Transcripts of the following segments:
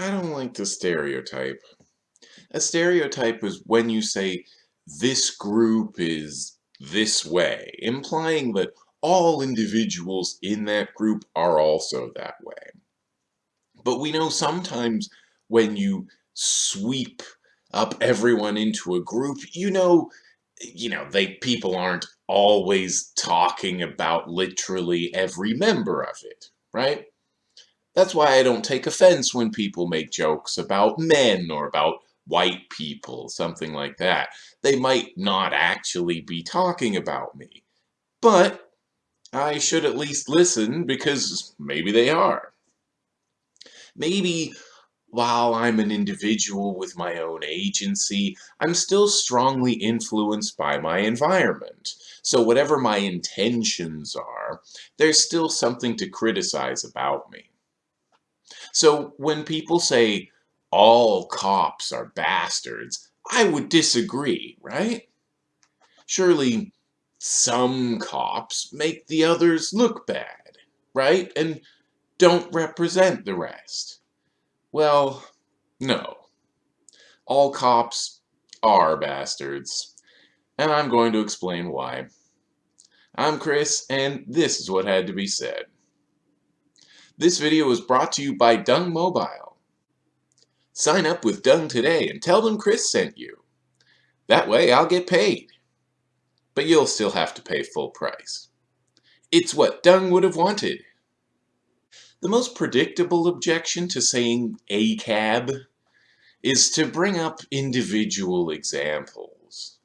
I don't like the stereotype. A stereotype is when you say, this group is this way, implying that all individuals in that group are also that way. But we know sometimes when you sweep up everyone into a group, you know, you know, they people aren't always talking about literally every member of it, right? That's why I don't take offense when people make jokes about men or about white people, something like that. They might not actually be talking about me, but I should at least listen because maybe they are. Maybe while I'm an individual with my own agency, I'm still strongly influenced by my environment. So whatever my intentions are, there's still something to criticize about me. So when people say, all cops are bastards, I would disagree, right? Surely some cops make the others look bad, right? And don't represent the rest. Well, no. All cops are bastards. And I'm going to explain why. I'm Chris, and this is what had to be said. This video was brought to you by Dung Mobile. Sign up with Dung today and tell them Chris sent you. That way I'll get paid. But you'll still have to pay full price. It's what Dung would have wanted. The most predictable objection to saying a cab is to bring up individual examples.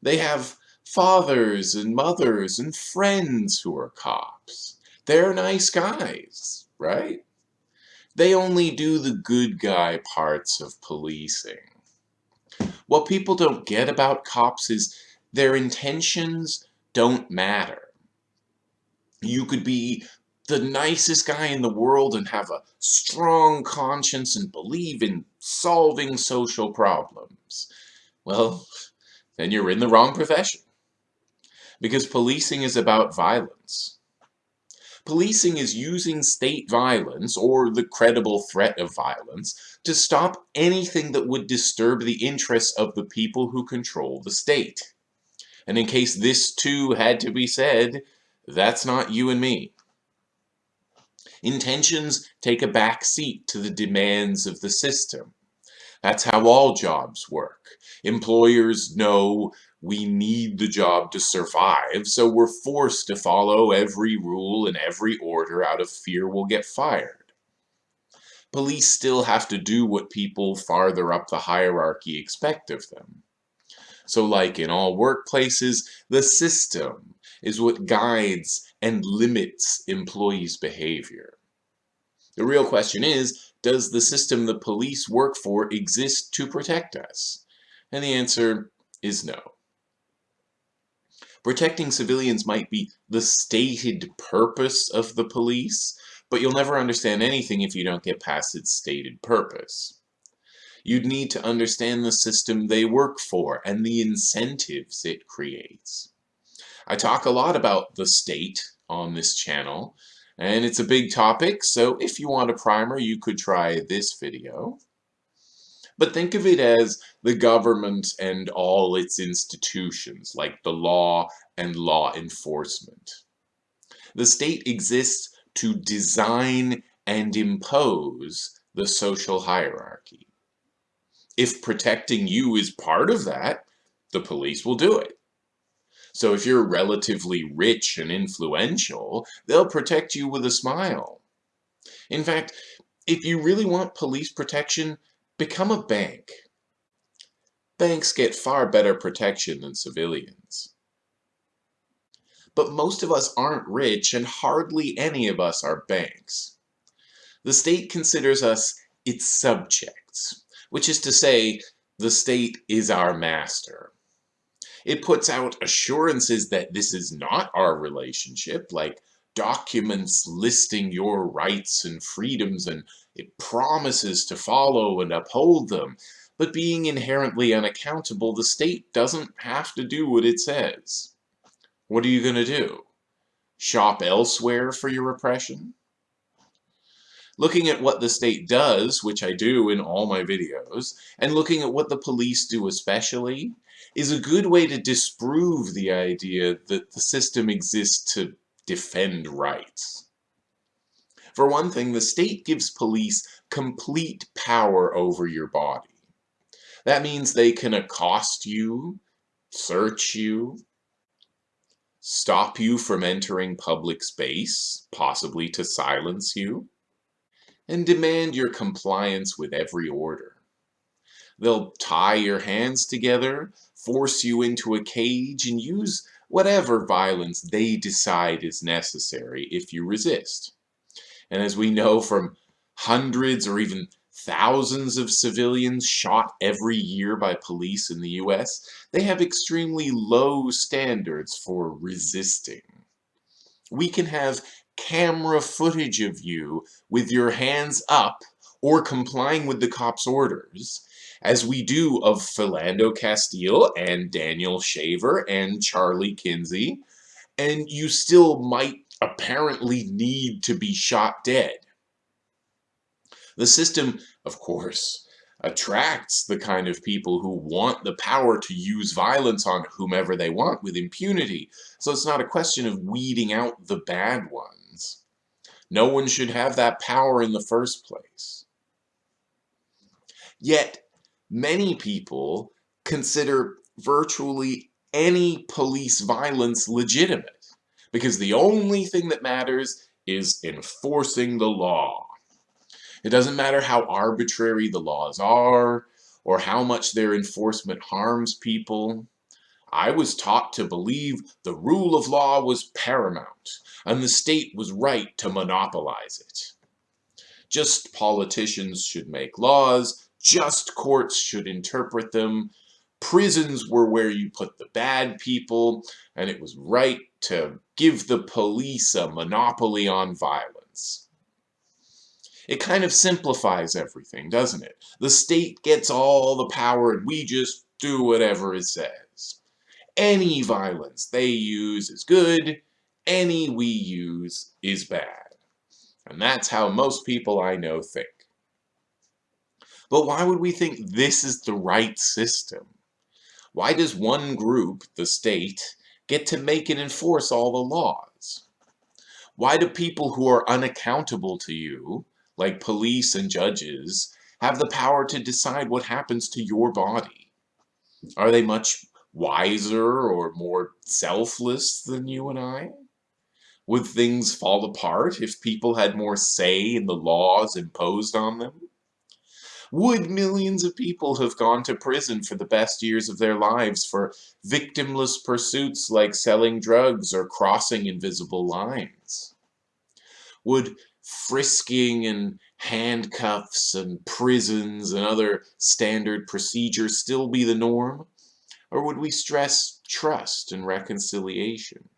They have fathers and mothers and friends who are cops. They're nice guys right? They only do the good guy parts of policing. What people don't get about cops is their intentions don't matter. You could be the nicest guy in the world and have a strong conscience and believe in solving social problems. Well, then you're in the wrong profession. Because policing is about violence. Policing is using state violence, or the credible threat of violence, to stop anything that would disturb the interests of the people who control the state. And in case this too had to be said, that's not you and me. Intentions take a back seat to the demands of the system. That's how all jobs work. Employers know we need the job to survive, so we're forced to follow every rule and every order out of fear we'll get fired. Police still have to do what people farther up the hierarchy expect of them. So like in all workplaces, the system is what guides and limits employees' behavior. The real question is, does the system the police work for exist to protect us? And the answer is no. Protecting civilians might be the stated purpose of the police, but you'll never understand anything if you don't get past its stated purpose. You'd need to understand the system they work for and the incentives it creates. I talk a lot about the state on this channel, and it's a big topic, so if you want a primer, you could try this video. But think of it as the government and all its institutions, like the law and law enforcement. The state exists to design and impose the social hierarchy. If protecting you is part of that, the police will do it. So if you're relatively rich and influential, they'll protect you with a smile. In fact, if you really want police protection, Become a bank. Banks get far better protection than civilians. But most of us aren't rich and hardly any of us are banks. The state considers us its subjects, which is to say, the state is our master. It puts out assurances that this is not our relationship, like documents listing your rights and freedoms and it promises to follow and uphold them. But being inherently unaccountable, the state doesn't have to do what it says. What are you going to do? Shop elsewhere for your oppression? Looking at what the state does, which I do in all my videos, and looking at what the police do especially, is a good way to disprove the idea that the system exists to defend rights. For one thing, the state gives police complete power over your body. That means they can accost you, search you, stop you from entering public space, possibly to silence you, and demand your compliance with every order. They'll tie your hands together, force you into a cage, and use whatever violence they decide is necessary if you resist. And as we know from hundreds or even thousands of civilians shot every year by police in the US, they have extremely low standards for resisting. We can have camera footage of you with your hands up or complying with the cop's orders, as we do of Philando Castile and Daniel Shaver and Charlie Kinsey, and you still might apparently need to be shot dead. The system, of course, attracts the kind of people who want the power to use violence on whomever they want with impunity. So it's not a question of weeding out the bad ones. No one should have that power in the first place. Yet, many people consider virtually any police violence legitimate because the only thing that matters is enforcing the law. It doesn't matter how arbitrary the laws are or how much their enforcement harms people. I was taught to believe the rule of law was paramount and the state was right to monopolize it. Just politicians should make laws, just courts should interpret them, prisons were where you put the bad people, and it was right to give the police a monopoly on violence. It kind of simplifies everything, doesn't it? The state gets all the power and we just do whatever it says. Any violence they use is good, any we use is bad. And that's how most people I know think. But why would we think this is the right system? Why does one group, the state, get to make and enforce all the laws? Why do people who are unaccountable to you, like police and judges, have the power to decide what happens to your body? Are they much wiser or more selfless than you and I? Would things fall apart if people had more say in the laws imposed on them? Would millions of people have gone to prison for the best years of their lives for victimless pursuits like selling drugs or crossing invisible lines? Would frisking and handcuffs and prisons and other standard procedures still be the norm? Or would we stress trust and reconciliation?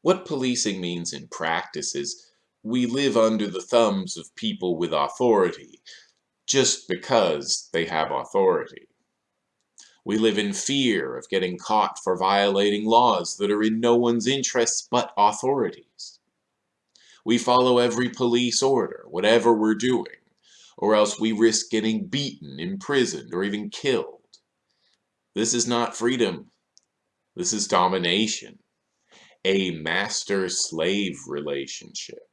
What policing means in practice is we live under the thumbs of people with authority, just because they have authority. We live in fear of getting caught for violating laws that are in no one's interests but authorities. We follow every police order, whatever we're doing, or else we risk getting beaten, imprisoned, or even killed. This is not freedom. This is domination. A master-slave relationship.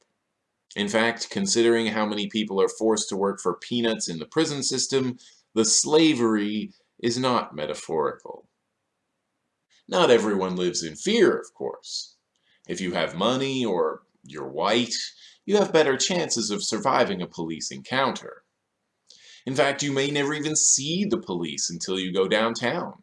In fact, considering how many people are forced to work for peanuts in the prison system, the slavery is not metaphorical. Not everyone lives in fear, of course. If you have money or you're white, you have better chances of surviving a police encounter. In fact, you may never even see the police until you go downtown.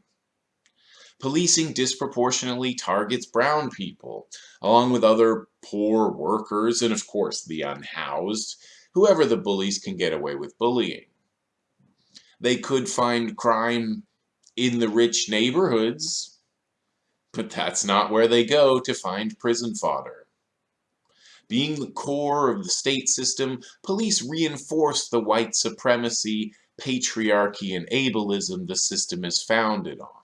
Policing disproportionately targets brown people, along with other poor workers and of course the unhoused, whoever the bullies can get away with bullying. They could find crime in the rich neighborhoods, but that's not where they go to find prison fodder. Being the core of the state system, police reinforce the white supremacy, patriarchy, and ableism the system is founded on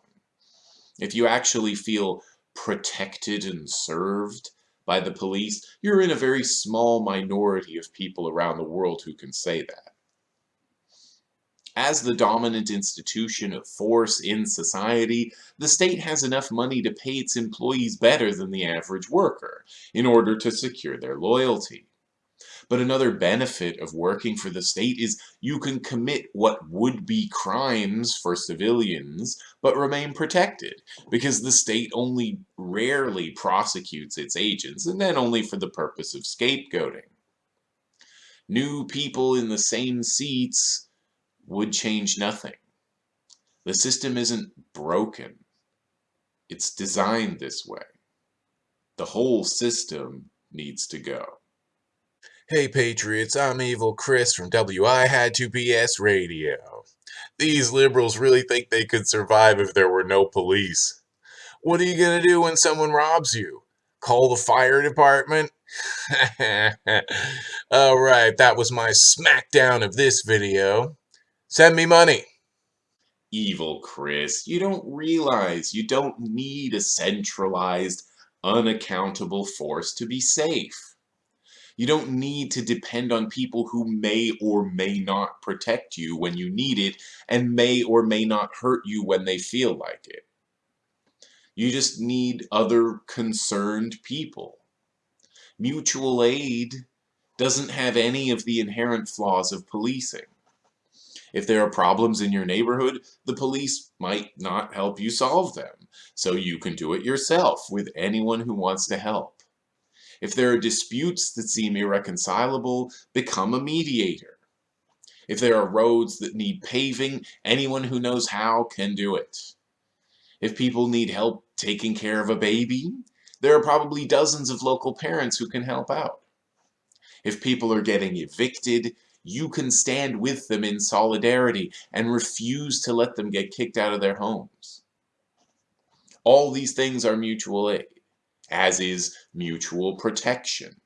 if you actually feel protected and served, by the police, you're in a very small minority of people around the world who can say that. As the dominant institution of force in society, the state has enough money to pay its employees better than the average worker in order to secure their loyalty. But another benefit of working for the state is you can commit what would be crimes for civilians, but remain protected, because the state only rarely prosecutes its agents, and then only for the purpose of scapegoating. New people in the same seats would change nothing. The system isn't broken. It's designed this way. The whole system needs to go. Hey Patriots, I'm Evil Chris from WI Had to BS Radio. These liberals really think they could survive if there were no police. What are you gonna do when someone robs you? Call the fire department? Alright, that was my smackdown of this video. Send me money. Evil Chris, you don't realize you don't need a centralized, unaccountable force to be safe. You don't need to depend on people who may or may not protect you when you need it and may or may not hurt you when they feel like it. You just need other concerned people. Mutual aid doesn't have any of the inherent flaws of policing. If there are problems in your neighborhood, the police might not help you solve them, so you can do it yourself with anyone who wants to help. If there are disputes that seem irreconcilable, become a mediator. If there are roads that need paving, anyone who knows how can do it. If people need help taking care of a baby, there are probably dozens of local parents who can help out. If people are getting evicted, you can stand with them in solidarity and refuse to let them get kicked out of their homes. All these things are mutual aid, as is mutual protection.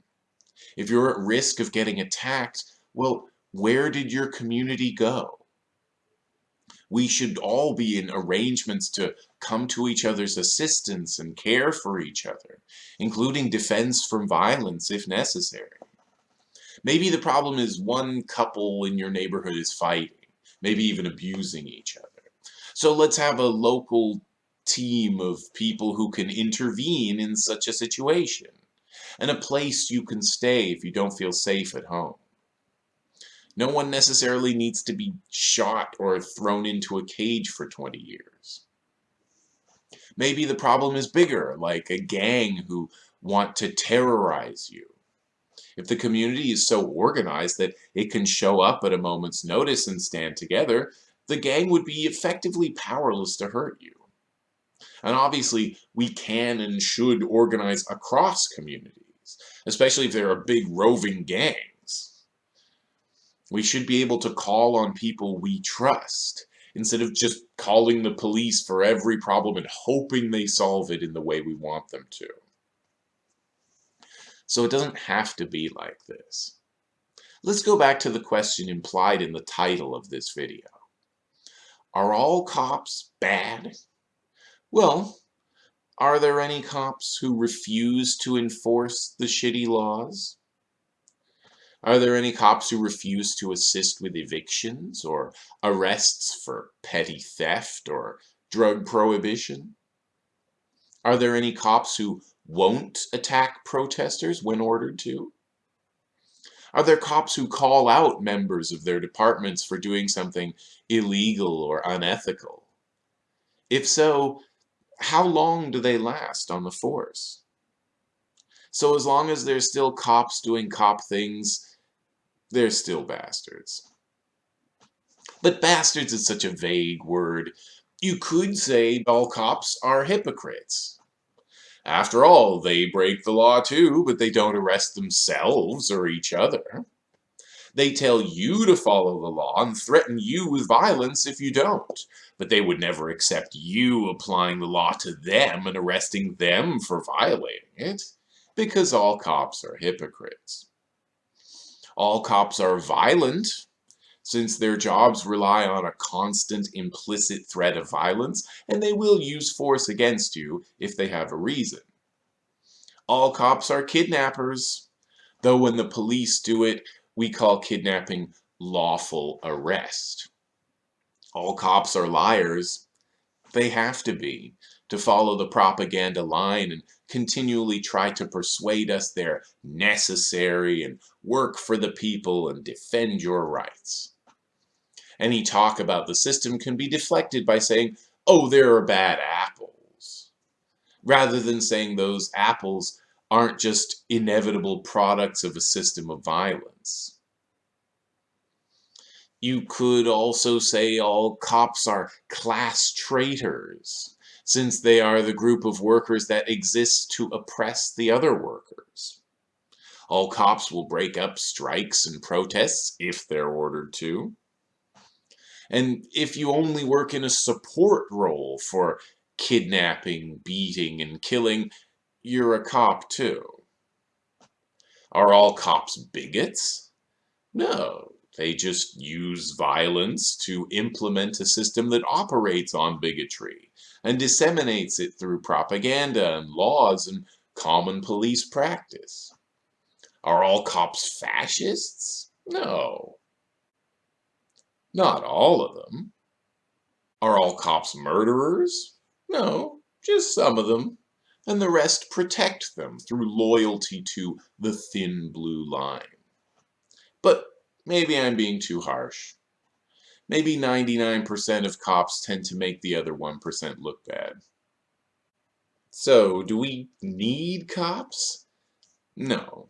If you're at risk of getting attacked, well, where did your community go? We should all be in arrangements to come to each other's assistance and care for each other, including defense from violence if necessary. Maybe the problem is one couple in your neighborhood is fighting, maybe even abusing each other. So let's have a local team of people who can intervene in such a situation, and a place you can stay if you don't feel safe at home. No one necessarily needs to be shot or thrown into a cage for 20 years. Maybe the problem is bigger, like a gang who want to terrorize you. If the community is so organized that it can show up at a moment's notice and stand together, the gang would be effectively powerless to hurt you. And obviously, we can and should organize across communities, especially if there are big roving gangs. We should be able to call on people we trust, instead of just calling the police for every problem and hoping they solve it in the way we want them to. So it doesn't have to be like this. Let's go back to the question implied in the title of this video. Are all cops bad? Well, are there any cops who refuse to enforce the shitty laws? Are there any cops who refuse to assist with evictions or arrests for petty theft or drug prohibition? Are there any cops who won't attack protesters when ordered to? Are there cops who call out members of their departments for doing something illegal or unethical? If so, how long do they last on the force? So as long as there's still cops doing cop things, they're still bastards. But bastards is such a vague word. You could say all cops are hypocrites. After all, they break the law too, but they don't arrest themselves or each other. They tell you to follow the law and threaten you with violence if you don't, but they would never accept you applying the law to them and arresting them for violating it, because all cops are hypocrites. All cops are violent, since their jobs rely on a constant implicit threat of violence, and they will use force against you if they have a reason. All cops are kidnappers, though when the police do it, we call kidnapping lawful arrest. All cops are liars. They have to be, to follow the propaganda line and continually try to persuade us they're necessary and work for the people and defend your rights. Any talk about the system can be deflected by saying, oh, there are bad apples, rather than saying those apples aren't just inevitable products of a system of violence. You could also say all cops are class traitors, since they are the group of workers that exists to oppress the other workers. All cops will break up strikes and protests if they're ordered to. And if you only work in a support role for kidnapping, beating, and killing, you're a cop too. Are all cops bigots? No, they just use violence to implement a system that operates on bigotry and disseminates it through propaganda and laws and common police practice. Are all cops fascists? No. Not all of them. Are all cops murderers? No, just some of them. And the rest protect them through loyalty to the thin blue line. But maybe I'm being too harsh. Maybe 99% of cops tend to make the other 1% look bad. So, do we need cops? No.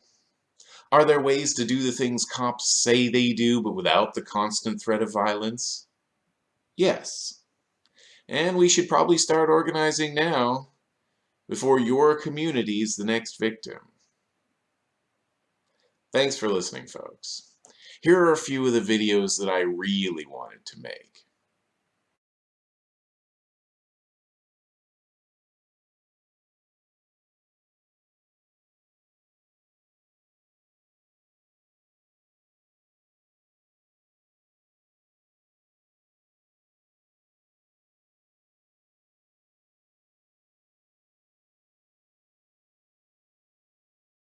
Are there ways to do the things cops say they do, but without the constant threat of violence? Yes. And we should probably start organizing now, before your community is the next victim. Thanks for listening, folks. Here are a few of the videos that I really wanted to make.